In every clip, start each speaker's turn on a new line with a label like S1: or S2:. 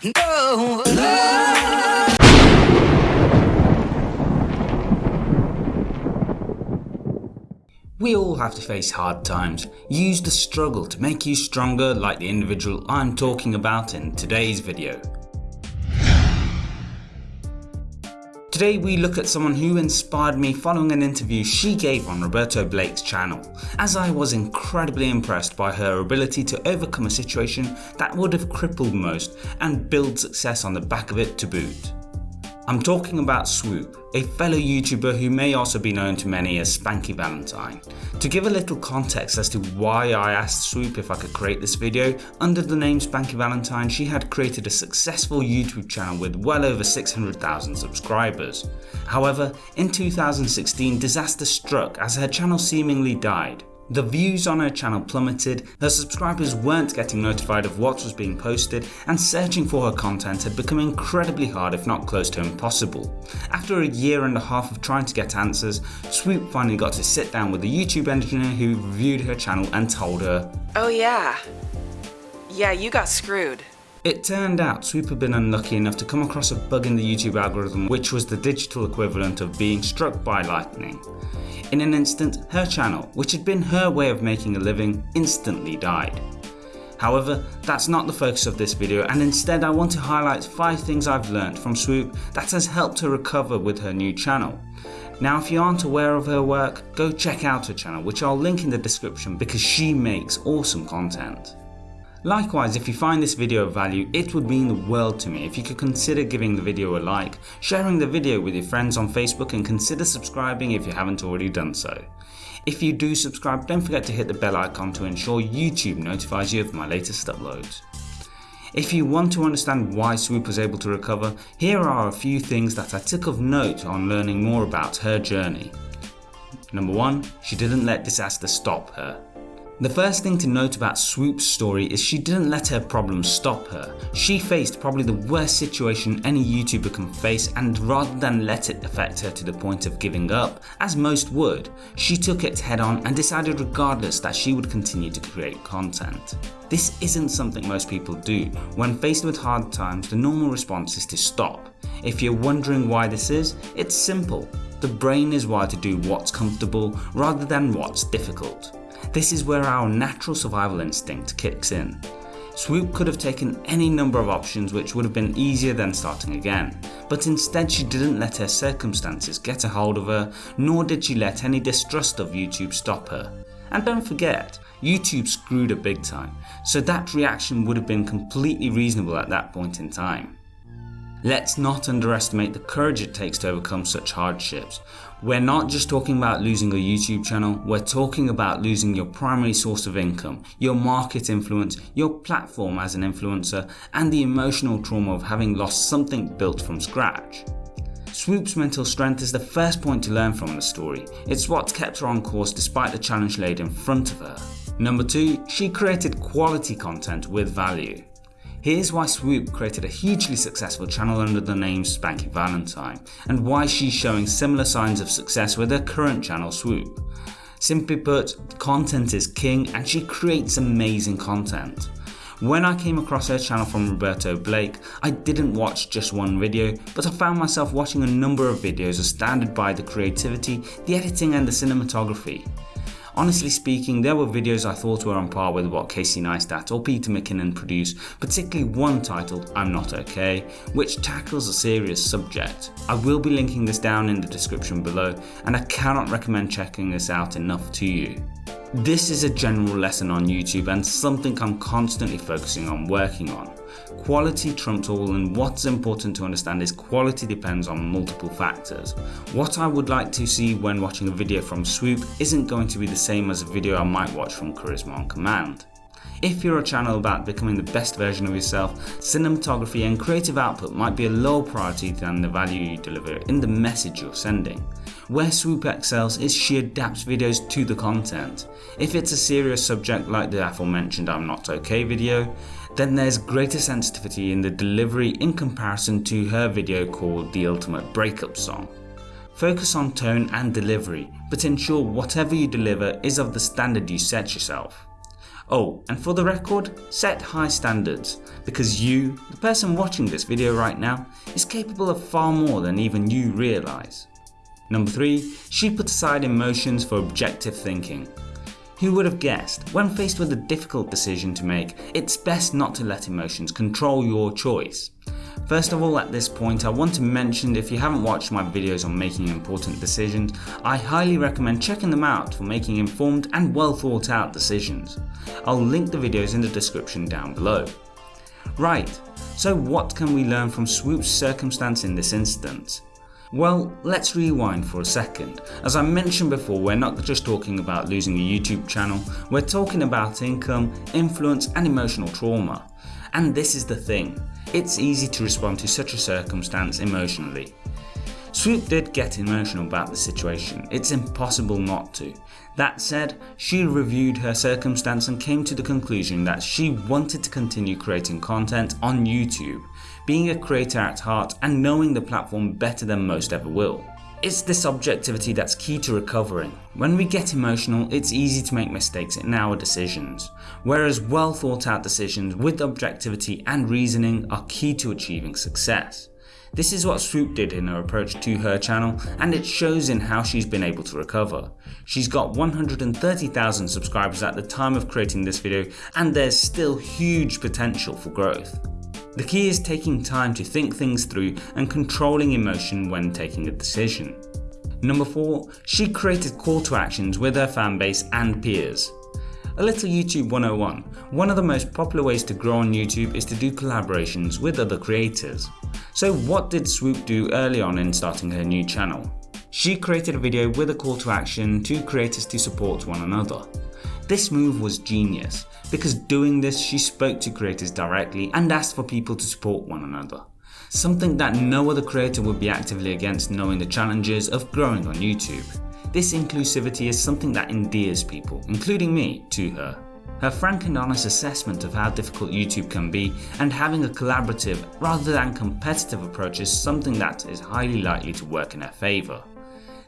S1: We all have to face hard times. Use the struggle to make you stronger like the individual I'm talking about in today's video. Today we look at someone who inspired me following an interview she gave on Roberto Blake's channel, as I was incredibly impressed by her ability to overcome a situation that would have crippled most and build success on the back of it to boot. I'm talking about Swoop, a fellow YouTuber who may also be known to many as Spanky Valentine. To give a little context as to why I asked Swoop if I could create this video, under the name Spanky Valentine she had created a successful YouTube channel with well over 600,000 subscribers. However, in 2016 disaster struck as her channel seemingly died. The views on her channel plummeted, her subscribers weren't getting notified of what was being posted and searching for her content had become incredibly hard if not close to impossible. After a year and a half of trying to get answers, Swoop finally got to sit down with a YouTube engineer who reviewed her channel and told her,
S2: Oh yeah. Yeah, you got screwed.
S1: It turned out Swoop had been unlucky enough to come across a bug in the YouTube algorithm which was the digital equivalent of being struck by lightning. In an instant, her channel, which had been her way of making a living, instantly died. However, that's not the focus of this video and instead I want to highlight 5 things I've learned from Swoop that has helped her recover with her new channel. Now if you aren't aware of her work, go check out her channel which I'll link in the description because she makes awesome content. Likewise, if you find this video of value, it would mean the world to me if you could consider giving the video a like, sharing the video with your friends on Facebook and consider subscribing if you haven't already done so. If you do subscribe, don't forget to hit the bell icon to ensure YouTube notifies you of my latest uploads. If you want to understand why Swoop was able to recover, here are a few things that I took of note on learning more about her journey. Number 1. She didn't let disaster stop her. The first thing to note about Swoop's story is she didn't let her problems stop her. She faced probably the worst situation any YouTuber can face and rather than let it affect her to the point of giving up, as most would, she took it head on and decided regardless that she would continue to create content. This isn't something most people do. When faced with hard times, the normal response is to stop. If you're wondering why this is, it's simple. The brain is wired to do what's comfortable rather than what's difficult. This is where our natural survival instinct kicks in. Swoop could have taken any number of options which would have been easier than starting again, but instead she didn't let her circumstances get a hold of her, nor did she let any distrust of YouTube stop her. And don't forget, YouTube screwed her big time, so that reaction would have been completely reasonable at that point in time. Let's not underestimate the courage it takes to overcome such hardships. We're not just talking about losing a YouTube channel, we're talking about losing your primary source of income, your market influence, your platform as an influencer and the emotional trauma of having lost something built from scratch. Swoop's mental strength is the first point to learn from the story. It's what's kept her on course despite the challenge laid in front of her. Number 2. She created quality content with value. Here's why Swoop created a hugely successful channel under the name Spanky Valentine and why she's showing similar signs of success with her current channel Swoop. Simply put, content is king and she creates amazing content. When I came across her channel from Roberto Blake, I didn't watch just one video, but I found myself watching a number of videos astounded by the creativity, the editing and the cinematography. Honestly speaking, there were videos I thought were on par with what Casey Neistat or Peter McKinnon produce, particularly one titled I'm Not OK, which tackles a serious subject. I will be linking this down in the description below and I cannot recommend checking this out enough to you. This is a general lesson on YouTube and something I'm constantly focusing on working on. Quality trumps all and what's important to understand is quality depends on multiple factors. What I would like to see when watching a video from Swoop isn't going to be the same as a video I might watch from Charisma on Command. If you're a channel about becoming the best version of yourself, cinematography and creative output might be a lower priority than the value you deliver in the message you're sending. Where Swoop excels is she adapts videos to the content. If it's a serious subject like the aforementioned I'm Not OK video, then there's greater sensitivity in the delivery in comparison to her video called The Ultimate Breakup Song. Focus on tone and delivery, but ensure whatever you deliver is of the standard you set yourself. Oh, and for the record, set high standards, because you, the person watching this video right now, is capable of far more than even you realise. Number 3. She put aside emotions for objective thinking. Who would have guessed, when faced with a difficult decision to make, it's best not to let emotions control your choice. First of all at this point I want to mention if you haven't watched my videos on making important decisions, I highly recommend checking them out for making informed and well thought out decisions. I'll link the videos in the description down below. Right, so what can we learn from Swoop's circumstance in this instance? Well, let's rewind for a second. As I mentioned before, we're not just talking about losing a YouTube channel, we're talking about income, influence and emotional trauma. And this is the thing, it's easy to respond to such a circumstance emotionally. Swoop did get emotional about the situation, it's impossible not to. That said, she reviewed her circumstance and came to the conclusion that she wanted to continue creating content on YouTube, being a creator at heart and knowing the platform better than most ever will. It's this objectivity that's key to recovering. When we get emotional, it's easy to make mistakes in our decisions, whereas well thought out decisions with objectivity and reasoning are key to achieving success. This is what Swoop did in her approach to her channel and it shows in how she's been able to recover. She's got 130,000 subscribers at the time of creating this video and there's still huge potential for growth. The key is taking time to think things through and controlling emotion when taking a decision. Number 4. She created call to actions with her fanbase and peers. A little YouTube 101. One of the most popular ways to grow on YouTube is to do collaborations with other creators. So what did Swoop do early on in starting her new channel? She created a video with a call to action to creators to support one another. This move was genius because doing this she spoke to creators directly and asked for people to support one another. Something that no other creator would be actively against knowing the challenges of growing on YouTube. This inclusivity is something that endears people, including me, to her. Her frank and honest assessment of how difficult YouTube can be and having a collaborative rather than competitive approach is something that is highly likely to work in her favour.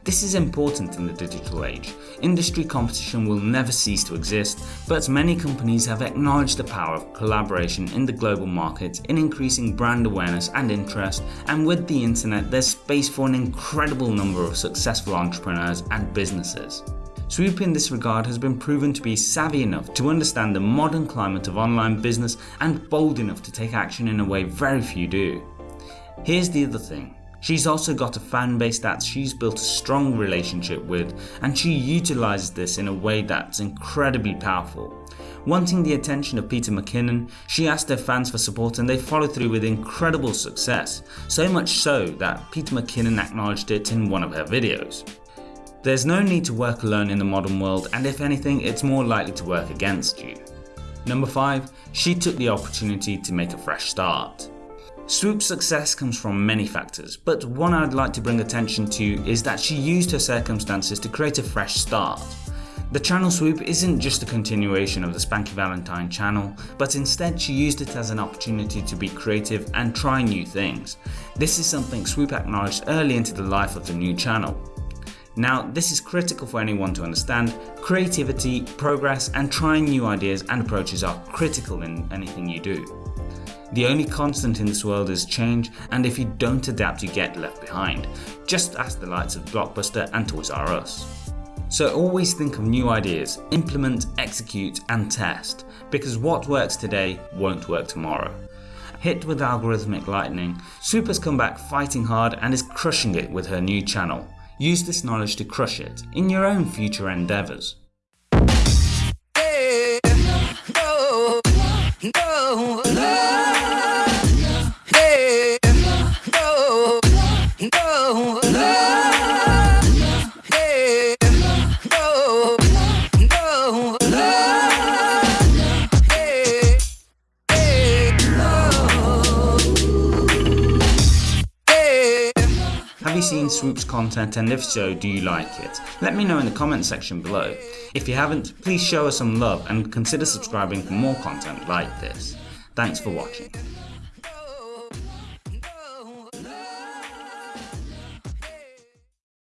S1: This is important in the digital age. Industry competition will never cease to exist, but many companies have acknowledged the power of collaboration in the global market in increasing brand awareness and interest and with the internet there's space for an incredible number of successful entrepreneurs and businesses. Swoop in this regard has been proven to be savvy enough to understand the modern climate of online business and bold enough to take action in a way very few do. Here's the other thing. She's also got a fan base that she's built a strong relationship with and she utilises this in a way that's incredibly powerful. Wanting the attention of Peter McKinnon, she asked her fans for support and they followed through with incredible success, so much so that Peter McKinnon acknowledged it in one of her videos. There's no need to work alone in the modern world and if anything it's more likely to work against you. Number 5. She took the opportunity to make a fresh start. Swoop's success comes from many factors, but one I'd like to bring attention to is that she used her circumstances to create a fresh start. The channel Swoop isn't just a continuation of the Spanky Valentine channel, but instead she used it as an opportunity to be creative and try new things. This is something Swoop acknowledged early into the life of the new channel. Now this is critical for anyone to understand, creativity, progress and trying new ideas and approaches are critical in anything you do. The only constant in this world is change and if you don't adapt you get left behind, just ask the likes of Blockbuster and Toys R Us. So always think of new ideas, implement, execute and test, because what works today won't work tomorrow. Hit with algorithmic lightning, has come back fighting hard and is crushing it with her new channel. Use this knowledge to crush it in your own future endeavours. You seen Swoop's content and if so, do you like it? Let me know in the comment section below. If you haven't, please show us some love and consider subscribing for more content like this. Thanks for watching.